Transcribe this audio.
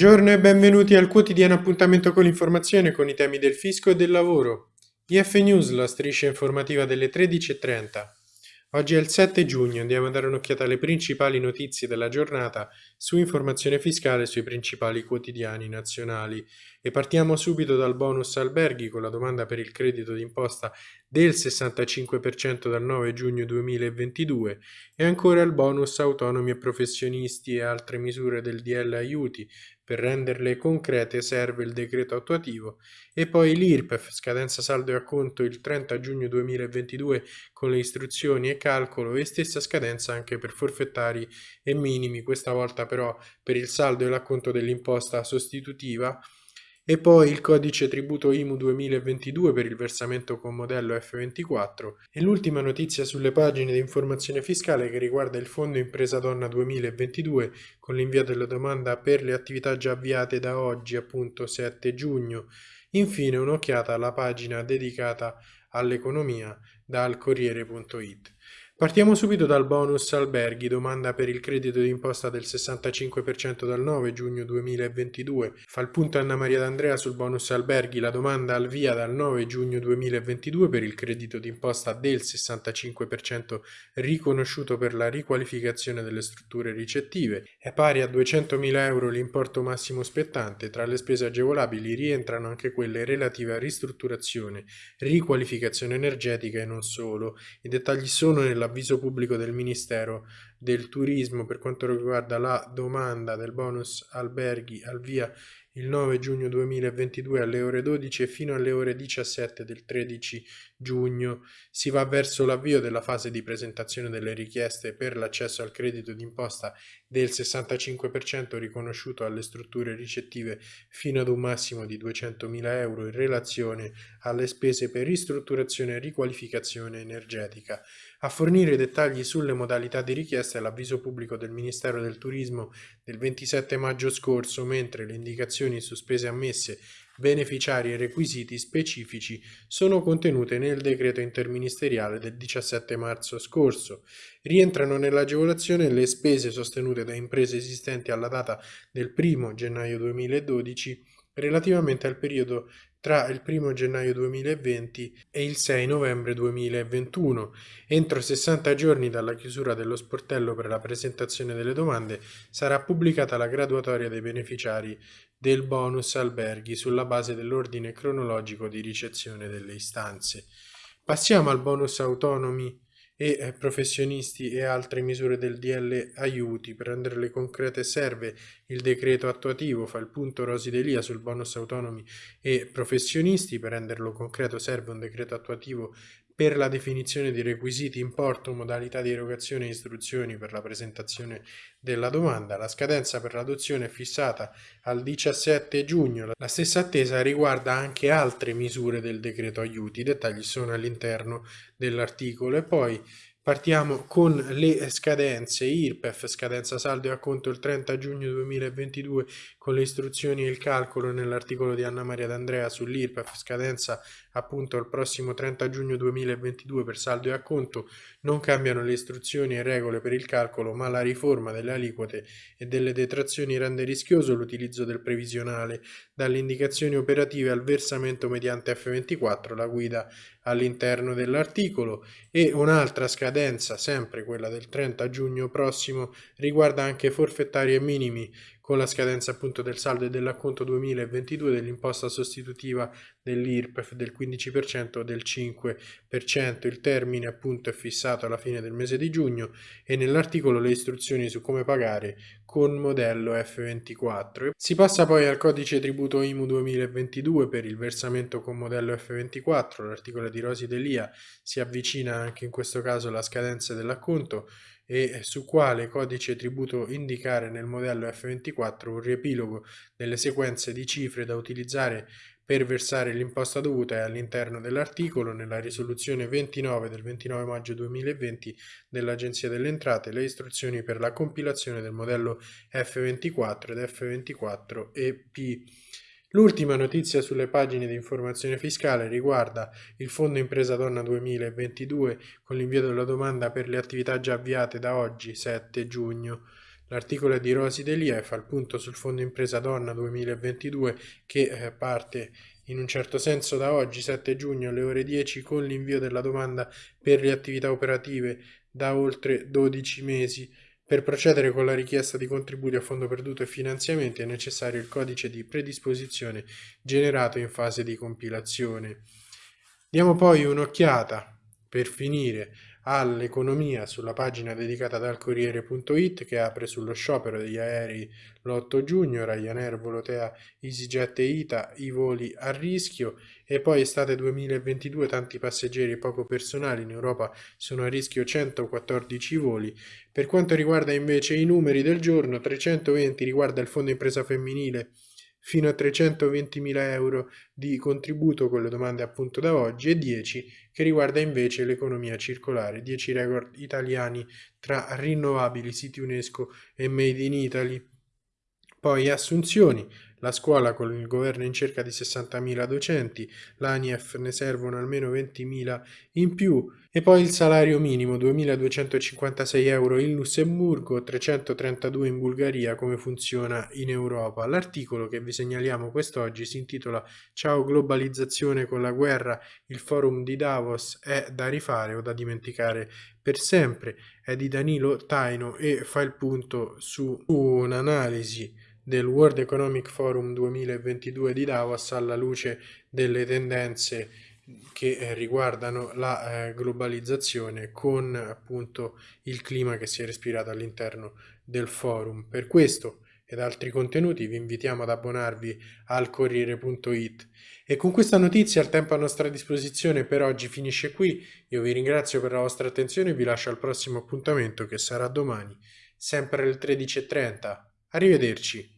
Buongiorno e benvenuti al quotidiano appuntamento con l'informazione con i temi del fisco e del lavoro. IF News, la striscia informativa delle 13.30. Oggi è il 7 giugno, andiamo a dare un'occhiata alle principali notizie della giornata su informazione fiscale sui principali quotidiani nazionali e partiamo subito dal bonus alberghi con la domanda per il credito d'imposta del 65% dal 9 giugno 2022 e ancora il bonus autonomi e professionisti e altre misure del DL aiuti. Per renderle concrete serve il decreto attuativo e poi l'IRPEF, scadenza saldo e acconto il 30 giugno 2022 con le istruzioni e calcolo e stessa scadenza anche per forfettari e minimi, questa volta però per il saldo e l'acconto dell'imposta sostitutiva e poi il codice tributo IMU 2022 per il versamento con modello F24 e l'ultima notizia sulle pagine di informazione fiscale che riguarda il Fondo Impresa Donna 2022 con l'invio della domanda per le attività già avviate da oggi appunto 7 giugno. Infine un'occhiata alla pagina dedicata all'economia dal Corriere.it. Partiamo subito dal bonus alberghi, domanda per il credito d'imposta del 65% dal 9 giugno 2022. Fa il punto Anna Maria D'Andrea sul bonus alberghi, la domanda al via dal 9 giugno 2022 per il credito d'imposta del 65% riconosciuto per la riqualificazione delle strutture ricettive. È pari a 200.000 euro l'importo massimo spettante, tra le spese agevolabili rientrano anche quelle relative a ristrutturazione, riqualificazione energetica e non solo. I dettagli sono nella l'avviso pubblico del Ministero del Turismo per quanto riguarda la domanda del bonus alberghi al via il 9 giugno 2022 alle ore 12 e fino alle ore 17 del 13 giugno si va verso l'avvio della fase di presentazione delle richieste per l'accesso al credito d'imposta del 65% riconosciuto alle strutture ricettive fino ad un massimo di 200.000 euro in relazione alle spese per ristrutturazione e riqualificazione energetica. A fornire dettagli sulle modalità di richiesta è l'avviso pubblico del Ministero del Turismo del 27 maggio scorso, mentre le indicazioni su spese ammesse, beneficiari e requisiti specifici sono contenute nel decreto interministeriale del 17 marzo scorso. Rientrano nell'agevolazione le spese sostenute da imprese esistenti alla data del 1 gennaio 2012 relativamente al periodo tra il 1 gennaio 2020 e il 6 novembre 2021. Entro 60 giorni dalla chiusura dello sportello per la presentazione delle domande sarà pubblicata la graduatoria dei beneficiari del bonus alberghi sulla base dell'ordine cronologico di ricezione delle istanze. Passiamo al bonus autonomi e eh, professionisti e altre misure del DL aiuti. Per renderle concrete serve il decreto attuativo, fa il punto Rosi Delia sul bonus autonomi e professionisti, per renderlo concreto serve un decreto attuativo per la definizione di requisiti, importo, modalità di erogazione e istruzioni per la presentazione della domanda. La scadenza per l'adozione è fissata al 17 giugno. La stessa attesa riguarda anche altre misure del decreto aiuti. I dettagli sono all'interno dell'articolo e poi Partiamo con le scadenze IRPEF, scadenza saldo e acconto il 30 giugno 2022 con le istruzioni e il calcolo nell'articolo di Anna Maria D'Andrea sull'IRPEF, scadenza appunto il prossimo 30 giugno 2022 per saldo e acconto, non cambiano le istruzioni e regole per il calcolo ma la riforma delle aliquote e delle detrazioni rende rischioso l'utilizzo del previsionale. Dalle indicazioni operative al versamento mediante F24, la guida all'interno dell'articolo. E un'altra scadenza, sempre quella del 30 giugno prossimo, riguarda anche forfettari e minimi con la scadenza appunto del saldo e dell'acconto 2022 dell'imposta sostitutiva dell'IRPEF del 15% o del 5%. Il termine appunto è fissato alla fine del mese di giugno e nell'articolo le istruzioni su come pagare con modello F24. Si passa poi al codice tributo IMU 2022 per il versamento con modello F24. L'articolo di Rosi Delia si avvicina anche in questo caso alla scadenza dell'acconto e su quale codice tributo indicare nel modello F24 un riepilogo delle sequenze di cifre da utilizzare per versare l'imposta dovuta è all'interno dell'articolo nella risoluzione 29 del 29 maggio 2020 dell'Agenzia delle Entrate le istruzioni per la compilazione del modello F24 ed F24 EP. L'ultima notizia sulle pagine di informazione fiscale riguarda il Fondo Impresa Donna 2022 con l'invio della domanda per le attività già avviate da oggi 7 giugno. L'articolo è di Rosi Delia e fa il punto sul Fondo Impresa Donna 2022 che eh, parte in un certo senso da oggi, 7 giugno alle ore 10, con l'invio della domanda per le attività operative da oltre 12 mesi. Per procedere con la richiesta di contributi a fondo perduto e finanziamenti è necessario il codice di predisposizione generato in fase di compilazione. Diamo poi un'occhiata, per finire, all'economia sulla pagina dedicata dal Corriere.it che apre sullo sciopero degli aerei l'8 giugno, Ryanair, Volotea, EasyJet e ITA, i voli a rischio e poi estate 2022 tanti passeggeri e poco personale in Europa sono a rischio 114 voli. Per quanto riguarda invece i numeri del giorno, 320 riguarda il fondo impresa femminile fino a 320.000 euro di contributo con le domande appunto da oggi e 10 che riguarda invece l'economia circolare, 10 record italiani tra rinnovabili, siti UNESCO e Made in Italy. Poi assunzioni, la scuola con il governo in cerca di 60.000 docenti, l'ANIEF ne servono almeno 20.000 in più e poi il salario minimo 2.256 euro in Lussemburgo, 332 in Bulgaria, come funziona in Europa. L'articolo che vi segnaliamo quest'oggi si intitola Ciao globalizzazione con la guerra, il forum di Davos è da rifare o da dimenticare per sempre, è di Danilo Taino e fa il punto su un'analisi del World Economic Forum 2022 di Davos alla luce delle tendenze che eh, riguardano la eh, globalizzazione con appunto il clima che si è respirato all'interno del forum. Per questo ed altri contenuti vi invitiamo ad abbonarvi al Corriere.it e con questa notizia il tempo a nostra disposizione per oggi finisce qui. Io vi ringrazio per la vostra attenzione e vi lascio al prossimo appuntamento che sarà domani, sempre alle 13.30. Arrivederci.